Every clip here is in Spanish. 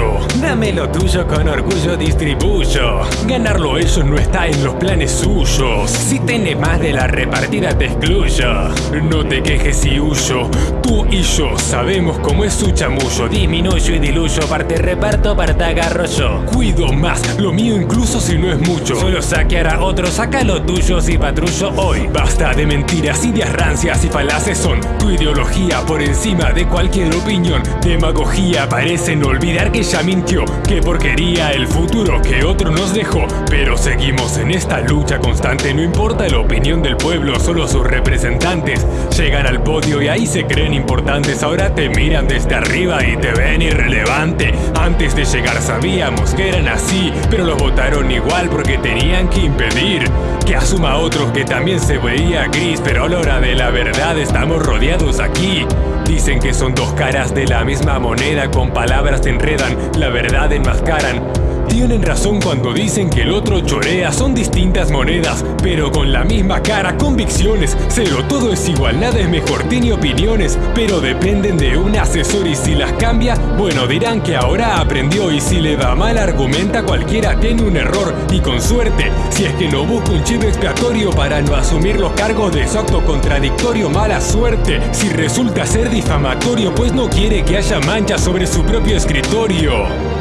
Pedro. Dame lo tuyo con orgullo distribuyo. Ganarlo eso no está en los planes suyos. Si tenés más de la repartida te excluyo. No te quejes y huyo. Tú y yo sabemos cómo es su chamullo. Disminuyo y diluyo. Parte reparto, parte agarro yo. Cuido más lo mío incluso si no es mucho. Solo saquear a otros, saca lo tuyo si patrullo hoy. Basta de mentiras, ideas rancias y falaces son tu ideología por encima de cualquier opinión. Demagogía parecen olvidar que ya mintió. Qué porquería el futuro que otro nos dejó. Pero seguimos en esta lucha constante. No importa la opinión del pueblo, solo sus representantes llegan al podio y ahí se creen importantes. Ahora te miran desde arriba y te ven irrelevante. Antes de llegar sabíamos que eran así, pero los votaron igual porque tenían que impedir que asuma otros que también se veía gris. Pero a la hora de la verdad estamos rodeados aquí. Dicen que son dos caras de la misma moneda, con palabras enredan, la verdad enmascaran. Tienen razón cuando dicen que el otro chorea, son distintas monedas, pero con la misma cara, convicciones. Cero, todo es igual, nada es mejor, tiene opiniones, pero dependen de un asesor y si las cambia, bueno, dirán que ahora aprendió y si le va mal argumenta cualquiera tiene un error y con suerte, si es que no busca un chivo expiatorio para no asumir los cargos de su acto contradictorio, mala suerte, si resulta ser difamatorio, pues no quiere que haya manchas sobre su propio escritorio.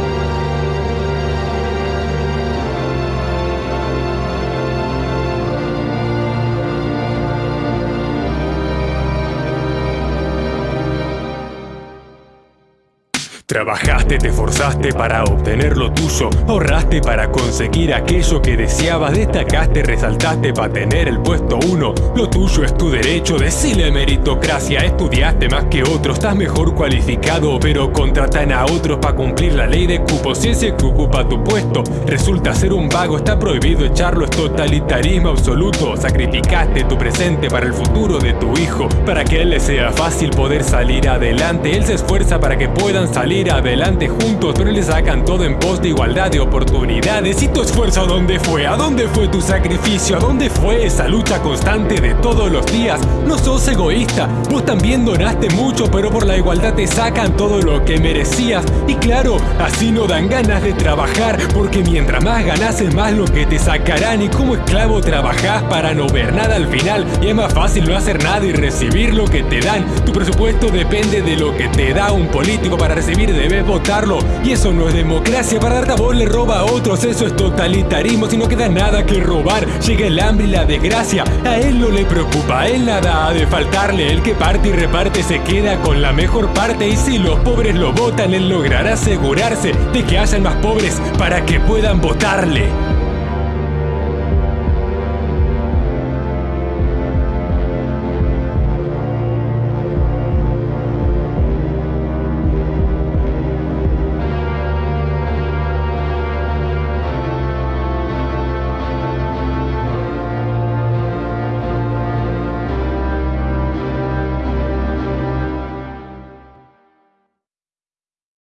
Trabajaste, te esforzaste para obtener lo tuyo, ahorraste para conseguir aquello que deseabas, destacaste, resaltaste para tener el puesto uno. Lo tuyo es tu derecho, decile meritocracia, estudiaste más que otros, estás mejor cualificado, pero contratan a otros para cumplir la ley de cupo. Si ese que ocupa tu puesto resulta ser un vago, está prohibido echarlo, es totalitarismo absoluto. Sacrificaste tu presente para el futuro de tu hijo, para que a él le sea fácil poder salir adelante. Él se esfuerza para que puedan salir adelante juntos Pero le sacan todo en pos de igualdad de oportunidades ¿Y tu esfuerzo a dónde fue? ¿A dónde fue tu sacrificio? ¿A dónde fue esa lucha constante de todos los días? No sos egoísta, vos también donaste mucho Pero por la igualdad te sacan todo lo que merecías Y claro, así no dan ganas de trabajar Porque mientras más ganas es más lo que te sacarán Y como esclavo trabajás para no ver nada al final Y es más fácil no hacer nada y recibir lo que te dan Tu presupuesto depende de lo que te da un político para recibir debes votarlo. Y eso no es democracia, para darte a vos le roba a otros. Eso es totalitarismo, si no queda nada que robar Llega el hambre y la desgracia, a él no le preocupa. A él nada ha de faltarle, el que parte y reparte se queda con la mejor parte. Y si los pobres lo votan, él logrará asegurarse de que hayan más pobres para que puedan votarle